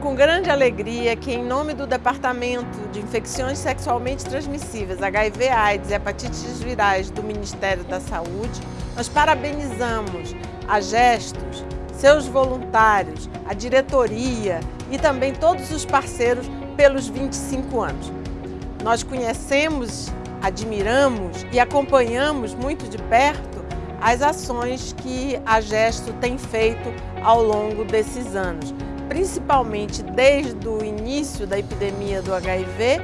com grande alegria que, em nome do Departamento de Infecções Sexualmente Transmissíveis, HIV, AIDS e Hepatites Virais do Ministério da Saúde, nós parabenizamos a Gestos, seus voluntários, a diretoria e também todos os parceiros pelos 25 anos. Nós conhecemos, admiramos e acompanhamos muito de perto as ações que a Gesto tem feito ao longo desses anos principalmente desde o início da epidemia do HIV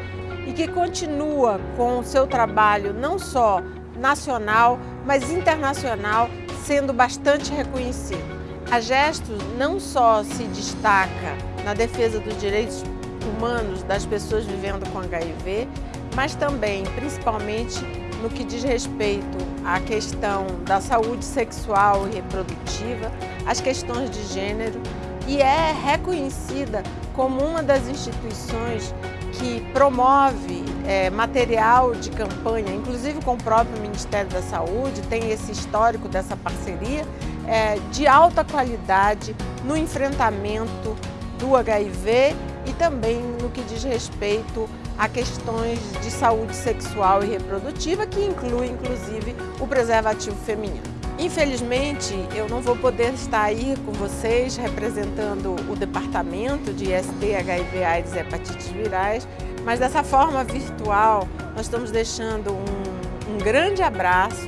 e que continua com o seu trabalho não só nacional, mas internacional, sendo bastante reconhecido. A Gestos não só se destaca na defesa dos direitos humanos das pessoas vivendo com HIV, mas também, principalmente, no que diz respeito à questão da saúde sexual e reprodutiva, as questões de gênero e é reconhecida como uma das instituições que promove é, material de campanha, inclusive com o próprio Ministério da Saúde, tem esse histórico dessa parceria, é, de alta qualidade no enfrentamento do HIV e também no que diz respeito a questões de saúde sexual e reprodutiva, que inclui inclusive o preservativo feminino. Infelizmente, eu não vou poder estar aí com vocês representando o departamento de IST, HIV, AIDS e hepatites virais, mas dessa forma virtual nós estamos deixando um, um grande abraço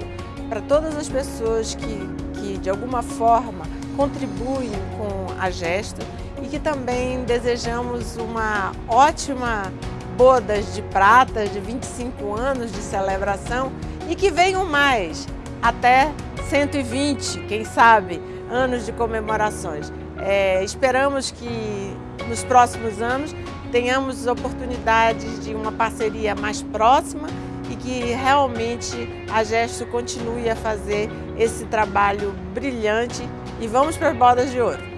para todas as pessoas que, que de alguma forma contribuem com a Gesto e que também desejamos uma ótima bodas de prata de 25 anos de celebração e que venham mais. Até 120, quem sabe, anos de comemorações. É, esperamos que nos próximos anos tenhamos oportunidades de uma parceria mais próxima e que realmente a Gesto continue a fazer esse trabalho brilhante e vamos para as bodas de ouro.